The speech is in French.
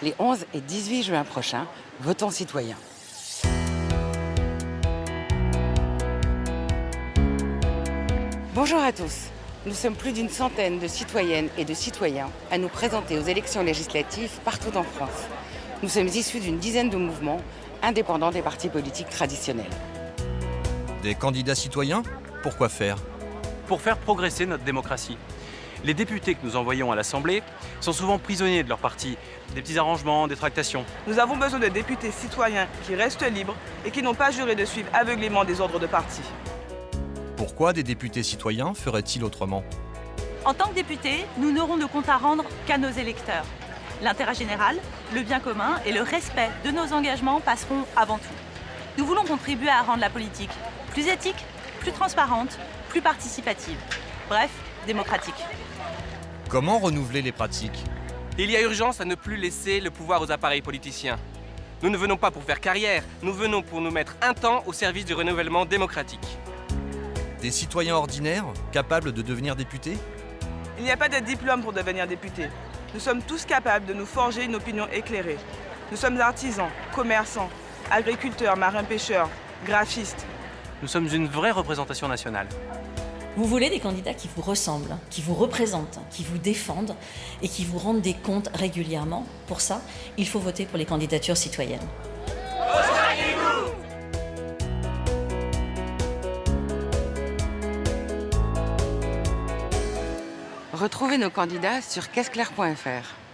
Les 11 et 18 juin prochains, votons citoyens. Bonjour à tous. Nous sommes plus d'une centaine de citoyennes et de citoyens à nous présenter aux élections législatives partout en France. Nous sommes issus d'une dizaine de mouvements indépendants des partis politiques traditionnels. Des candidats citoyens? Pourquoi faire? Pour faire progresser notre démocratie. Les députés que nous envoyons à l'Assemblée sont souvent prisonniers de leur parti, des petits arrangements, des tractations. Nous avons besoin de députés citoyens qui restent libres et qui n'ont pas juré de suivre aveuglément des ordres de parti. Pourquoi des députés citoyens feraient-ils autrement? En tant que députés, nous n'aurons de compte à rendre qu'à nos électeurs. L'intérêt général, le bien commun et le respect de nos engagements passeront avant tout. Nous voulons contribuer à rendre la politique plus éthique, plus transparente, plus participative. Bref, démocratique. Comment renouveler les pratiques? Il y a urgence à ne plus laisser le pouvoir aux appareils politiciens. Nous ne venons pas pour faire carrière, nous venons pour nous mettre un temps au service du renouvellement démocratique. Des citoyens ordinaires capables de devenir députés? Il n'y a pas de diplôme pour devenir député. Nous sommes tous capables de nous forger une opinion éclairée. Nous sommes artisans, commerçants, agriculteurs, marins-pêcheurs, graphistes. Nous sommes une vraie représentation nationale. Vous voulez des candidats qui vous ressemblent, qui vous représentent, qui vous défendent et qui vous rendent des comptes régulièrement. Pour ça, il faut voter pour les candidatures citoyennes. Retrouvez nos candidats sur caisseclair.fr.